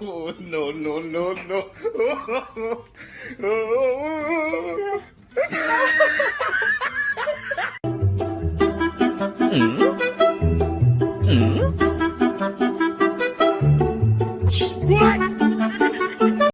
oh, no, no, no, no. Oh, oh, mm? Mm? What?